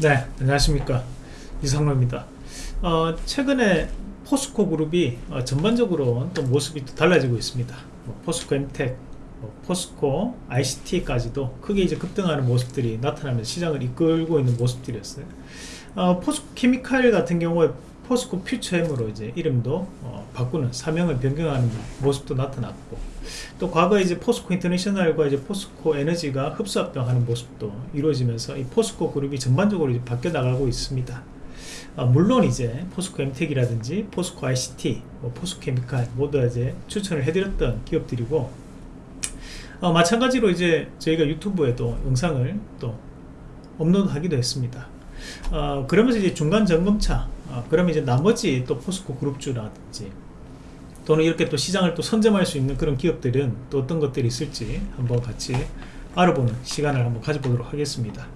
네 안녕하십니까. 이상로입니다. 어, 최근에 포스코 그룹이 어, 전반적으로 또 모습이 또 달라지고 있습니다. 뭐 포스코 엠텍 뭐 포스코 ICT까지도 크게 이제 급등하는 모습들이 나타나면서 시장을 이끌고 있는 모습들이었어요. 어, 포스코 케미칼 같은 경우에 포스코 퓨처엠으로 이제 이름도 어, 바꾸는 사명을 변경하는 모습도 나타났고 또 과거 이제 포스코 인터내셔널과 이제 포스코 에너지가 흡수합병하는 모습도 이루어지면서 이 포스코 그룹이 전반적으로 이제 바뀌어 나가고 있습니다. 아, 물론 이제 포스코 엠텍이라든지 포스코 ICT, 뭐 포스코 케미칼 모두 이제 추천을 해드렸던 기업들이고 어, 마찬가지로 이제 저희가 유튜브에도 영상을 또 업로드하기도 했습니다. 어, 그러면서 이제 중간 점검차 어, 그러면 이제 나머지 또 포스코 그룹주라든지 또는 이렇게 또 시장을 또 선점할 수 있는 그런 기업들은 또 어떤 것들이 있을지 한번 같이 알아보는 시간을 한번 가져보도록 하겠습니다.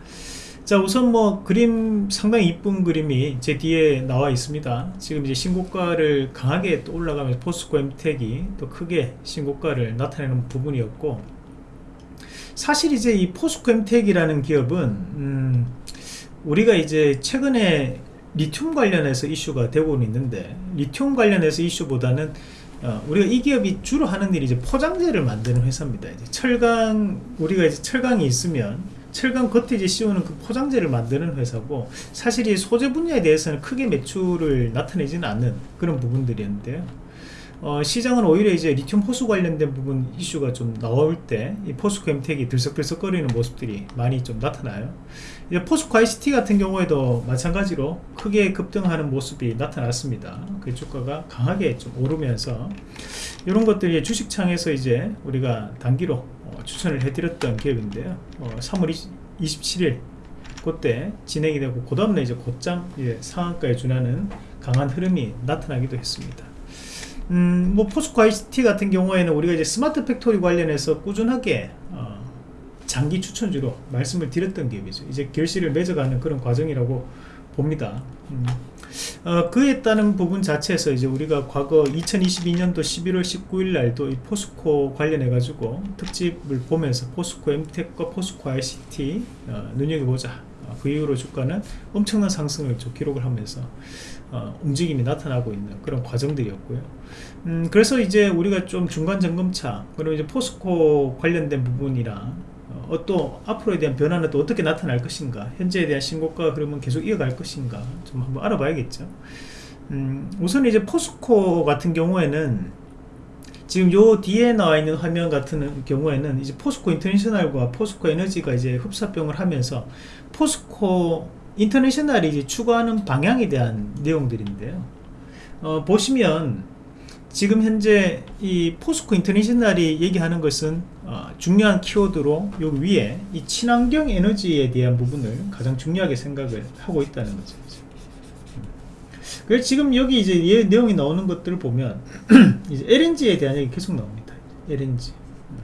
자 우선 뭐 그림 상당히 이쁜 그림이 제 뒤에 나와 있습니다. 지금 이제 신고가를 강하게 또 올라가면서 포스코 엠텍이 또 크게 신고가를 나타내는 부분이었고 사실 이제 이 포스코 엠텍이라는 기업은 음 우리가 이제 최근에 리튬 관련해서 이슈가 되고 있는데 리튬 관련해서 이슈보다는 어, 우리가 이 기업이 주로 하는 일이 이제 포장재를 만드는 회사입니다. 이제 철강 우리가 이제 철강이 있으면 철강 겉에 이제 씌우는 그 포장재를 만드는 회사고 사실 이 소재 분야에 대해서는 크게 매출을 나타내지는 않는 그런 부분들이었는데요. 어, 시장은 오히려 이제 리튬 호수 관련된 부분 이슈가 좀 나올 때 이 포스코 엠텍이 들썩들썩거리는 모습들이 많이 좀 나타나요. 이제 포스코 ICT 같은 경우에도 마찬가지로 크게 급등하는 모습이 나타났습니다. 그 주가가 강하게 좀 오르면서 이런 것들이 주식창에서 이제 우리가 단기로 어, 추천을 해드렸던 기업인데요. 어, 3월 20, 27일 그때 진행이 되고 그 다음날 이제 곧장 이제 상한가에 준하는 강한 흐름이 나타나기도 했습니다. 음, 뭐 포스코 ICT 같은 경우에는 우리가 이제 스마트 팩토리 관련해서 꾸준하게 어, 장기 추천주로 말씀을 드렸던 기업이죠. 이제 결실을 맺어가는 그런 과정이라고 봅니다. 음. 어, 그에 따른 부분 자체에서 이제 우리가 과거 2022년도 11월 19일 날도 이 포스코 관련해 가지고 특집을 보면서 포스코 엠텍과 포스코 ICT 어, 눈여겨보자 어, 그 이후로 주가는 엄청난 상승을 기록을 하면서 어, 움직임이 나타나고 있는 그런 과정들이었고요. 음, 그래서 이제 우리가 좀 중간 점검차 그리고 이제 포스코 관련된 부분이랑 어, 또 앞으로에 대한 변화는 또 어떻게 나타날 것인가 현재에 대한 신고가 그러면 계속 이어갈 것인가 좀 한번 알아봐야겠죠. 음, 우선 이제 포스코 같은 경우에는 지금 요 뒤에 나와 있는 화면 같은 경우에는 이제 포스코 인터내셔널과 포스코 에너지가 이제 흡사병을 하면서 포스코 인터내셔널이 이제 추구하는 방향에 대한 내용들인데요. 어, 보시면 지금 현재 이 포스코 인터내셔널이 얘기하는 것은 어, 중요한 키워드로 여기 위에 이 친환경 에너지에 대한 부분을 가장 중요하게 생각을 하고 있다는 거죠. 음. 그래서 지금 여기 이제 내용이 나오는 것들을 보면 이제 LNG에 대한 얘기 계속 나옵니다. LNG. 음.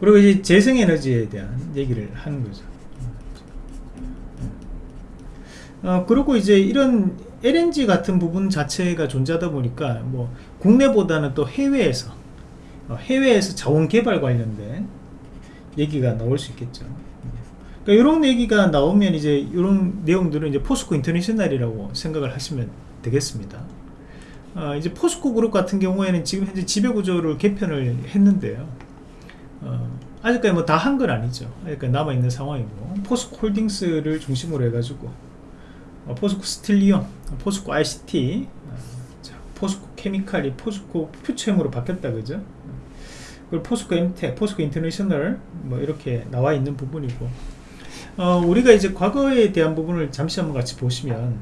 그리고 이제 재생에너지에 대한 얘기를 하는 거죠. 어, 그리고 이제 이런 LNG 같은 부분 자체가 존재하다 보니까 뭐 국내보다는 또 해외에서 어, 해외에서 자원 개발 관련된 얘기가 나올 수 있겠죠. 그러니까 이런 얘기가 나오면 이제 이런 내용들은 이제 포스코 인터내셔널이라고 생각을 하시면 되겠습니다. 어, 이제 포스코 그룹 같은 경우에는 지금 현재 지배구조를 개편을 했는데요. 어, 아직까지 뭐 다 한 건 아니죠. 아직까지 남아있는 상황이고 포스코 홀딩스를 중심으로 해가지고 어, 포스코 스틸리온, 포스코 ICT, 어, 포스코 케미칼이 포스코 퓨처엠으로 바뀌었다 그죠? 그리고 포스코 엠텍, 포스코 인터내셔널 뭐 이렇게 나와 있는 부분이고 어, 우리가 이제 과거에 대한 부분을 잠시 한번 같이 보시면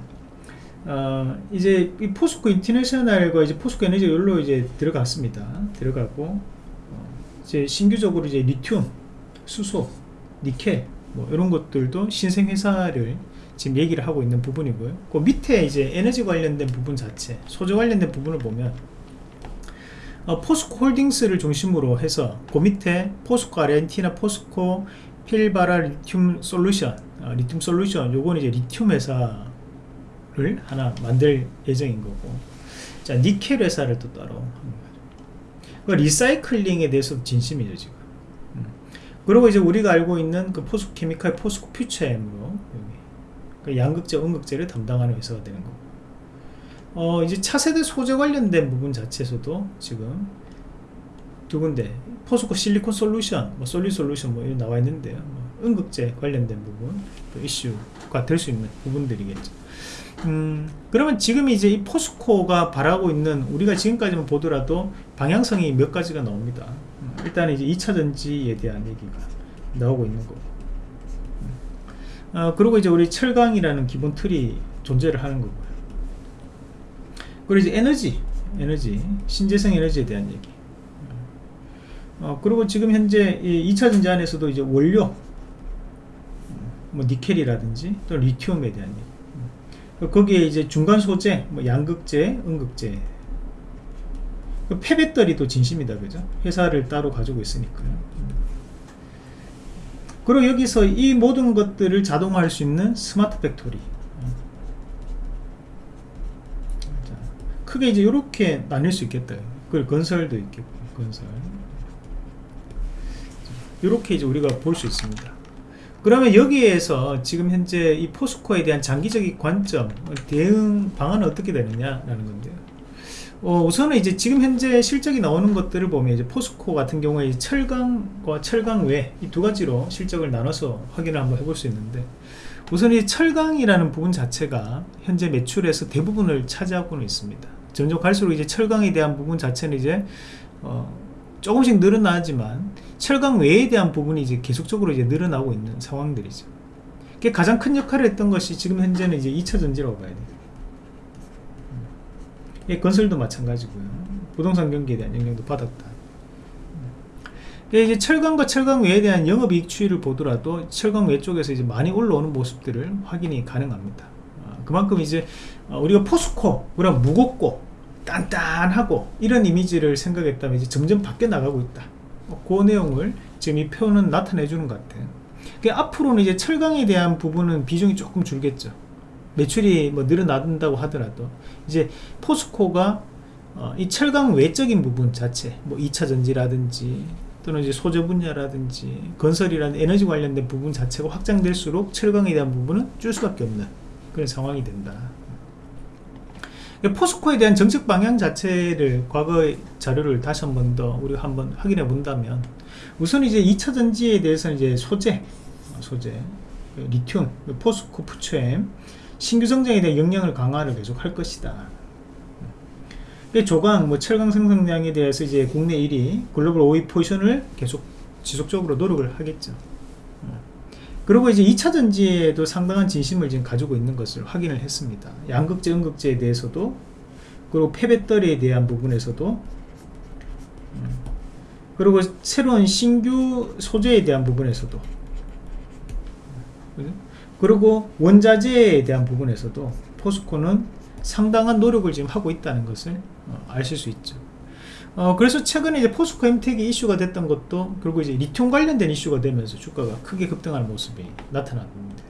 어, 이제 이 포스코 인터내셔널과 이제 포스코 에너지 열로 이제 들어갔습니다. 들어가고 어, 이제 신규적으로 이제 리튬, 수소, 니켈 뭐 이런 것들도 신생 회사를 지금 얘기를 하고 있는 부분이고요. 그 밑에 이제 에너지 관련된 부분 자체, 소재 관련된 부분을 보면 어, 포스코 홀딩스를 중심으로 해서 그 밑에 포스코 아르헨티나 포스코 필바라 리튬 솔루션, 어, 리튬 솔루션, 요거는 이제 리튬 회사를 하나 만들 예정인 거고, 자 니켈 회사를 또 따로 그 리사이클링에 대해서 진심이죠 지금. 음. 그리고 이제 우리가 알고 있는 그 포스코 케미칼 포스코 퓨처엠으로 그 양극재, 음극재를 담당하는 회사가 되는 거고 어, 이제 차세대 소재 관련된 부분 자체에서도 지금 두 군데 포스코 실리콘 솔루션, 뭐 솔리 솔루션 뭐 이런 나와 있는데요. 뭐 음극재 관련된 부분 또 이슈가 될 수 있는 부분들이겠죠. 음, 그러면 지금 이제 이 포스코가 바라고 있는 우리가 지금까지만 보더라도 방향성이 몇 가지가 나옵니다. 음, 일단 이제 2차 전지에 대한 얘기가 나오고 있는 거고. 음, 어, 그리고 이제 우리 철강이라는 기본 틀이 존재를 하는 거고요. 그리고 이제 에너지, 에너지, 신재생 에너지에 대한 얘기. 어, 그리고 지금 현재 이 2차 전지 안에서도 이제 원료, 뭐 니켈이라든지 또 리튬에 대한 얘기. 음. 거기에 이제 중간 소재, 뭐 양극재, 음극재. 그 폐배터리도 진심이다, 그죠? 회사를 따로 가지고 있으니까요. 음. 그리고 여기서 이 모든 것들을 자동화할 수 있는 스마트 팩토리. 크게 이제 이렇게 나뉠 수 있겠다. 그 건설도 있겠고, 건설. 이렇게 이제 우리가 볼 수 있습니다. 그러면 여기에서 지금 현재 이 포스코에 대한 장기적인 관점, 대응 방안은 어떻게 되느냐라는 건데요. 어, 우선은 이제 지금 현재 실적이 나오는 것들을 보면 이제 포스코 같은 경우에 철강과 철강 외 이 두 가지로 실적을 나눠서 확인을 한번 해볼 수 있는데 우선 이 철강이라는 부분 자체가 현재 매출에서 대부분을 차지하고는 있습니다. 점점 갈수록 이제 철강에 대한 부분 자체는 이제 어, 조금씩 늘어나지만 철강 외에 대한 부분이 이제 계속적으로 이제 늘어나고 있는 상황들이죠. 가장 큰 역할을 했던 것이 지금 현재는 이제 2차 전지라고 봐야 돼요. 음. 건설도 마찬가지고요. 부동산 경기에 대한 영향도 받았다. 이제 철강과 철강 외에 대한 영업이익 추이를 보더라도 철강 외 쪽에서 이제 많이 올라오는 모습들을 확인이 가능합니다. 아, 그만큼 이제 어, 우리가 포스코, 그럼 무겁고 단단하고 이런 이미지를 생각했다면 이제 점점 바뀌어 나가고 있다. 뭐그 내용을 지금 이 표는 나타내 주는 것 같아요. 그러니까 앞으로는 이제 철강에 대한 부분은 비중이 조금 줄겠죠. 매출이 뭐 늘어난다고 하더라도 이제 포스코가 어, 이 철강 외적인 부분 자체, 뭐 2차 전지라든지 또는 이제 소재 분야라든지 건설이라는 에너지 관련된 부분 자체가 확장될수록 철강에 대한 부분은 줄 수밖에 없는 그런 상황이 된다. 포스코에 대한 정책 방향 자체를 과거의 자료를 다시 한 번 더 우리가 한번 확인해 본다면 우선 이제 2차 전지에 대해서는 이제 소재, 소재, 리튬, 포스코 푸처엠 신규 성장에 대한 역량을 강화를 계속 할 것이다. 조강, 뭐 철강 생산량에 대해서 이제 국내 1위, 글로벌 5위 포지션을 계속 지속적으로 노력을 하겠죠. 그리고 이제 2차 전지에도 상당한 진심을 지금 가지고 있는 것을 확인을 했습니다. 양극재, 음극재에 대해서도 그리고 폐배터리에 대한 부분에서도 그리고 새로운 신규 소재에 대한 부분에서도 그 리고 원자재에 대한 부분에서도 포스코는 상당한 노력을 지금 하고 있다는 것을 어, 아실 수 있죠. 어, 그래서 최근에 이제 포스코 엠텍이 이슈가 됐던 것도 결국 이제 리튬 관련된 이슈가 되면서 주가가 크게 급등하는 모습이 나타났는데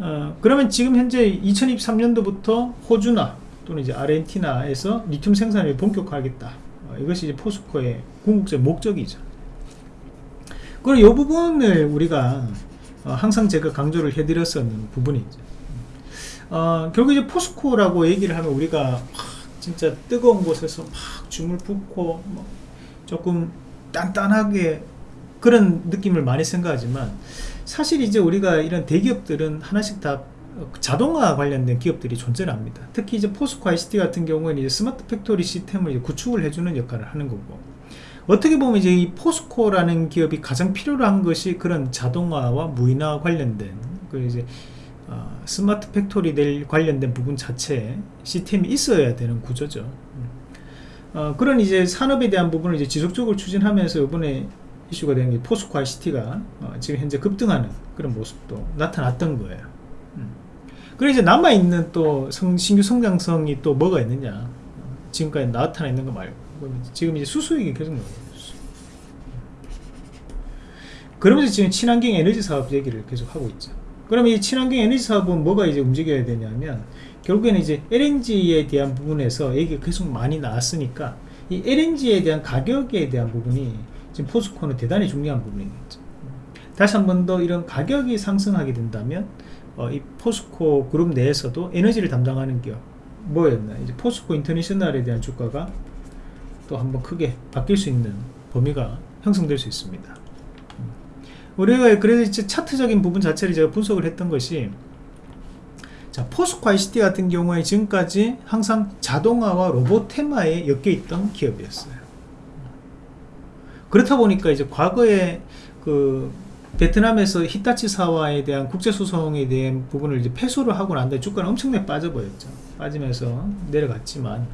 어, 그러면 지금 현재 2023년도부터 호주나 또는 이제 아르헨티나에서 리튬 생산을 본격화하겠다. 어, 이것이 이제 포스코의 궁극적 목적이죠. 그리고 이 부분을 우리가 어, 항상 제가 강조를 해드렸었는 부분이죠. 어, 결국 이제 포스코라고 얘기를 하면 우리가 진짜 뜨거운 곳에서 막 줌을 붓고 뭐 조금 단단하게 그런 느낌을 많이 생각하지만 사실 이제 우리가 이런 대기업들은 하나씩 다 자동화 관련된 기업들이 존재를 합니다. 특히 이제 포스코 ICT 같은 경우에는 이제 스마트 팩토리 시스템을 구축을 해주는 역할을 하는 거고 어떻게 보면 이제 이 포스코라는 기업이 가장 필요로 한 것이 그런 자동화와 무인화 관련된 그 이제 어, 스마트 팩토리 될 관련된 부분 자체에 시스템이 있어야 되는 구조죠. 음. 어, 그런 이제 산업에 대한 부분을 이제 지속적으로 추진하면서 이번에 이슈가 된게 포스코 ICT가 어, 지금 현재 급등하는 그런 모습도 나타났던 거예요. 음. 그리고 이제 남아있는 또 성, 신규 성장성이 또 뭐가 있느냐. 어, 지금까지 나타나 있는 거 말고. 지금 이제 수수익이 계속 나오고. 그러면서 지금 친환경 에너지 사업 얘기를 계속 하고 있죠. 그럼 이 친환경 에너지 사업은 뭐가 이제 움직여야 되냐면 결국에는 이제 LNG에 대한 부분에서 얘기가 계속 많이 나왔으니까 이 LNG에 대한 가격에 대한 부분이 지금 포스코는 대단히 중요한 부분이겠죠. 다시 한 번 더 이런 가격이 상승하게 된다면 어, 이 포스코 그룹 내에서도 에너지를 담당하는 기업 뭐였나 이제 포스코 인터내셔널에 대한 주가가 또 한번 크게 바뀔 수 있는 범위가 형성될 수 있습니다. 음. 우리가 그래서 이제 차트적인 부분 자체를 제가 분석을 했던 것이 자 포스코 ICT 같은 경우에 지금까지 항상 자동화와 로봇 테마에 엮여 있던 기업이었어요. 그렇다 보니까 이제 과거에 그 베트남에서 히타치 사와에 대한 국제소송에 대한 부분을 이제 패소를 하고 난 다음에 주가는 엄청나게 빠져버렸죠. 빠지면서 내려갔지만,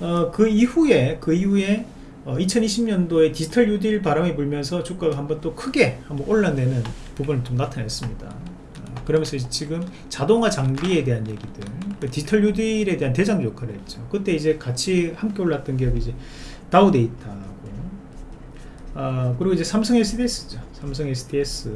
어, 그 이후에, 그 이후에, 어, 2020년도에 디지털 뉴딜 바람이 불면서 주가가 한번 또 크게 한번 올라내는 부분을 좀 나타냈습니다. 어, 그러면서 지금 자동화 장비에 대한 얘기들, 그 디지털 뉴딜에 대한 대장 역할을 했죠. 그때 이제 같이 함께 올랐던 기업이 이제 다우 데이터, 어, 그리고 이제 삼성 SDS죠. 삼성 SDS.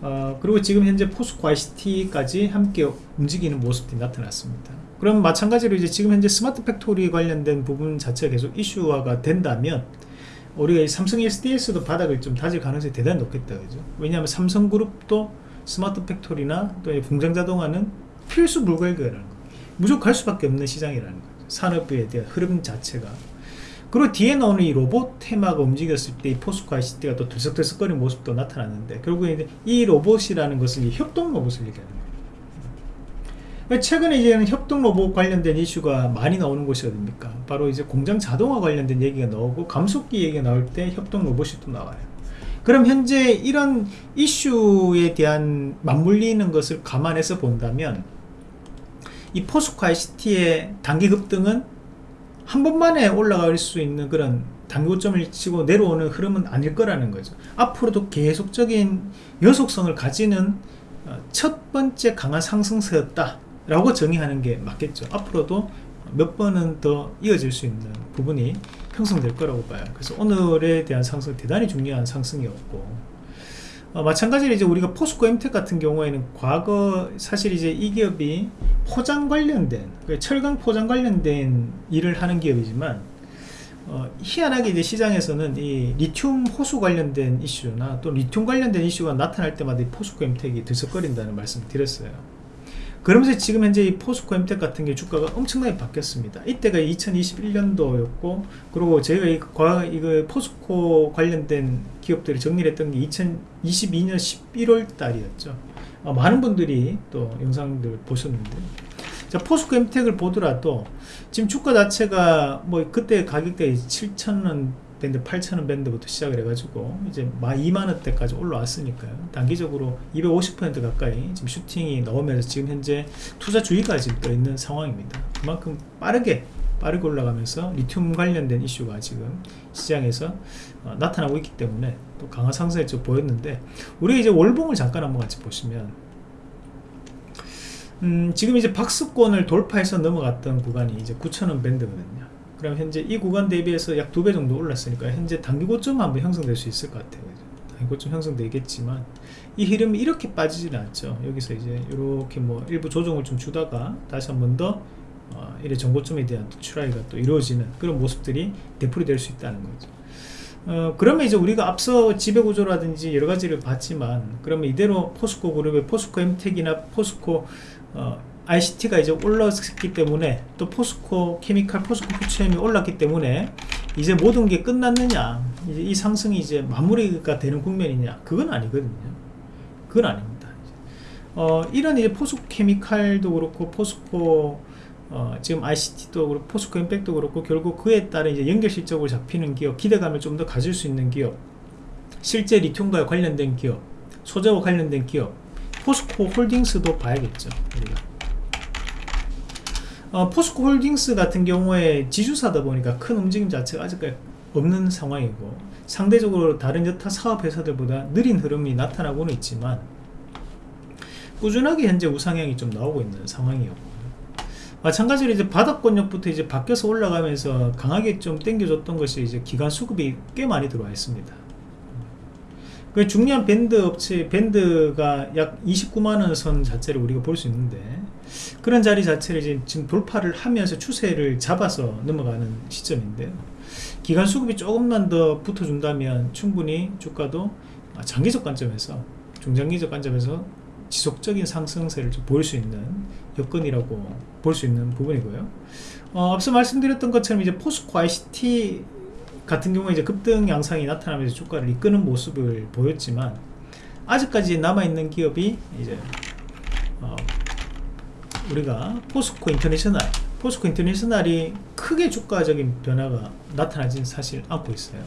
어, 그리고 지금 현재 포스코 ICT까지 함께 움직이는 모습이 나타났습니다. 그럼 마찬가지로 이제 지금 현재 스마트 팩토리 관련된 부분 자체가 계속 이슈화가 된다면 우리가 삼성 SDS도 바닥을 좀 다질 가능성이 대단히 높겠다 그죠? 왜냐하면 삼성그룹도 스마트 팩토리나 또 공장 자동화는 필수 불가결이라는 거 무조건 갈 수밖에 없는 시장이라는 거죠. 산업에 대한 흐름 자체가 그리고 뒤에 나오는 이 로봇 테마가 움직였을 때 이 포스코 ICT가 또 들썩들썩거리는 모습도 나타났는데 결국에 이 로봇이라는 것은 협동 로봇을 얘기하는 거예요. 최근에 이제는 협동 로봇 관련된 이슈가 많이 나오는 곳이 어딥니까? 바로 이제 공장 자동화 관련된 얘기가 나오고 감속기 얘기가 나올 때 협동 로봇이 또 나와요. 그럼 현재 이런 이슈에 대한 맞물리는 것을 감안해서 본다면 이 포스코 ICT의 단기 급등은 한 번만에 올라갈 수 있는 그런 단고점을 치고 내려오는 흐름은 아닐 거라는 거죠. 앞으로도 계속적인 여속성을 가지는 어, 첫 번째 강한 상승세였다 라고 정의하는 게 맞겠죠. 앞으로도 몇 번은 더 이어질 수 있는 부분이 형성될 거라고 봐요. 그래서 오늘에 대한 상승 대단히 중요한 상승이었고 어, 마찬가지로 이제 우리가 포스코 엠텍 같은 경우에는 과거 사실 이제 이 기업이 포장 관련된 그 철강 포장 관련된 일을 하는 기업이지만 어, 희한하게 이제 시장에서는 이 리튬 호수 관련된 이슈나 또 리튬 관련된 이슈가 나타날 때마다 이 포스코 엠텍이 들썩거린다는 말씀을 드렸어요. 그러면서 지금 현재 이 포스코 엠텍 같은 게 주가가 엄청나게 바뀌었습니다. 이때가 2021년도였고, 그리고 저희가 이, 과, 이거 포스코 관련된 기업들을 정리를 했던 게 2022년 11월 달이었죠. 어, 많은 분들이 또 영상들 보셨는데, 자, 포스코 엠텍을 보더라도, 지금 주가 자체가 뭐 그때 가격대 7,000원 밴드 8,000원 밴드부터 시작을 해가지고 이제 2만원대까지 올라왔으니까요. 단기적으로 250% 가까이 지금 슈팅이 나오면서 지금 현재 투자 주의가 지금 떠 있는 상황입니다. 그만큼 빠르게 빠르게 올라가면서 리튬 관련된 이슈가 지금 시장에서 어, 나타나고 있기 때문에 또 강한 상승을 좀 보였는데 우리 이제 월봉을 잠깐 한번 같이 보시면 음, 지금 이제 박스권을 돌파해서 넘어갔던 구간이 이제 9,000원 밴드거든요. 그럼 현재 이 구간 대비해서 약 두 배 정도 올랐으니까 현재 단기 고점 한번 형성될 수 있을 것 같아요. 단기 형성되겠지만 이 흐름이 이렇게 빠지지는 않죠. 여기서 이제 이렇게 뭐 일부 조정을 좀 주다가 다시 한 번 더 어, 이래 정고점에 대한 추라이가 또 이루어지는 그런 모습들이 되풀이 될 수 있다는 거죠 어, 그러면 이제 우리가 앞서 지배구조라든지 여러 가지를 봤지만 그러면 이대로 포스코 그룹의 포스코 엠텍이나 포스코 어, ICT가 이제 올랐기 때문에 또 포스코 케미칼 포스코 퓨처엠이 올랐기 때문에 이제 모든 게 끝났느냐 이제 이 상승이 이제 마무리가 되는 국면이냐 그건 아니거든요. 그건 아닙니다. 어, 이런 이제 포스코 케미칼도 그렇고 포스코 어, 지금 ICT도 그렇고 포스코 엠텍도 그렇고 결국 그에 따른 이제 연결 실적으로 잡히는 기업 기대감을 좀 더 가질 수 있는 기업 실제 리튬과 관련된 기업 소재와 관련된 기업 포스코 홀딩스도 봐야겠죠 우리가. 어, 포스코 홀딩스 같은 경우에 지주사다 보니까 큰 움직임 자체가 아직까지 없는 상황이고 상대적으로 다른 여타 사업 회사들보다 느린 흐름이 나타나고는 있지만 꾸준하게 현재 우상향이 좀 나오고 있는 상황이었고 마찬가지로 이제 바닥권역부터 이제 바뀌어서 올라가면서 강하게 좀 땡겨줬던 것이 이제 기간 수급이 꽤 많이 들어와 있습니다. 그 중요한 밴드 업체 밴드가 약 29만원 선 자체를 우리가 볼 수 있는데 그런 자리 자체를 지금 돌파를 하면서 추세를 잡아서 넘어가는 시점인데요 기간 수급이 조금만 더 붙어준다면 충분히 주가도 아, 장기적 관점에서 중장기적 관점에서 지속적인 상승세를 좀 보일 수 있는 여건이라고 볼 수 있는 부분이고요. 어, 앞서 말씀드렸던 것처럼 이제 포스코 ICT 같은 경우에 이제 급등 양상이 나타나면서 주가를 이끄는 모습을 보였지만 아직까지 남아 있는 기업이 이제 어, 우리가 포스코 인터내셔널 포스코 인터내셔널이 크게 주가적인 변화가 나타나진 사실 않고 있어요.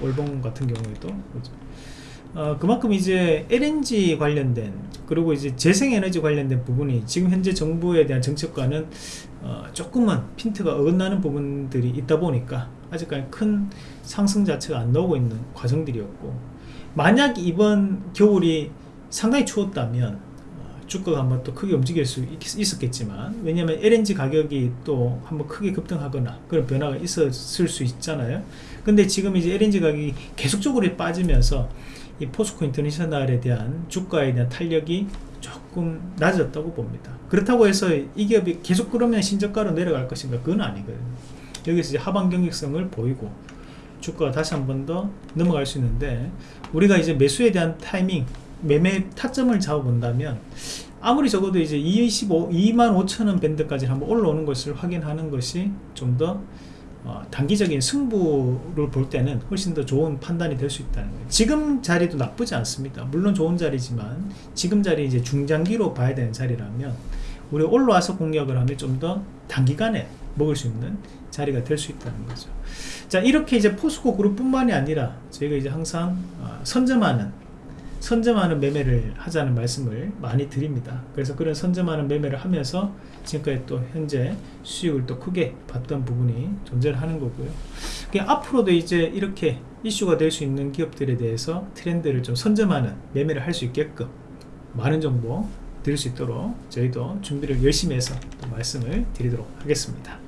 올봉 같은 경우에도 그렇죠. 어, 그만큼 이제 LNG 관련된 그리고 이제 재생에너지 관련된 부분이 지금 현재 정부에 대한 정책과는 어, 조금만 핀트가 어긋나는 부분들이 있다 보니까 아직까지 큰 상승 자체가 안 나오고 있는 과정들이었고 만약 이번 겨울이 상당히 추웠다면 어, 주가가 한번 또 크게 움직일 수 있, 있었겠지만 왜냐하면 LNG 가격이 또 한번 크게 급등하거나 그런 변화가 있었을 수 있잖아요. 근데 지금 이제 LNG 가격이 계속적으로 빠지면서 이 포스코 인터내셔널에 대한 주가에 대한 탄력이 조금 낮았다고 봅니다. 그렇다고 해서 이 기업이 계속 그러면 신저가로 내려갈 것인가? 그건 아니거든요. 여기서 이제 하방 경직성을 보이고 주가가 다시 한 번 더 넘어갈 수 있는데 우리가 이제 매수에 대한 타이밍, 매매 타점을 잡아본다면 아무리 적어도 이제 25, 2만 5천 원 밴드까지 한번 올라오는 것을 확인하는 것이 좀더 어, 단기적인 승부를 볼 때는 훨씬 더 좋은 판단이 될 수 있다는 거예요. 지금 자리도 나쁘지 않습니다. 물론 좋은 자리지만 지금 자리 이제 중장기로 봐야 되는 자리라면 우리 올라와서 공략을 하면 좀 더 단기간에 먹을 수 있는 자리가 될 수 있다는 거죠. 자 이렇게 이제 포스코 그룹뿐만이 아니라 저희가 이제 항상 어, 선점하는 선점하는 매매를 하자는 말씀을 많이 드립니다. 그래서 그런 선점하는 매매를 하면서 지금까지 또 현재 수익을 또 크게 봤던 부분이 존재를 하는 거고요. 앞으로도 이제 이렇게 이슈가 될 수 있는 기업들에 대해서 트렌드를 좀 선점하는 매매를 할 수 있게끔 많은 정보 드릴 수 있도록 저희도 준비를 열심히 해서 말씀을 드리도록 하겠습니다.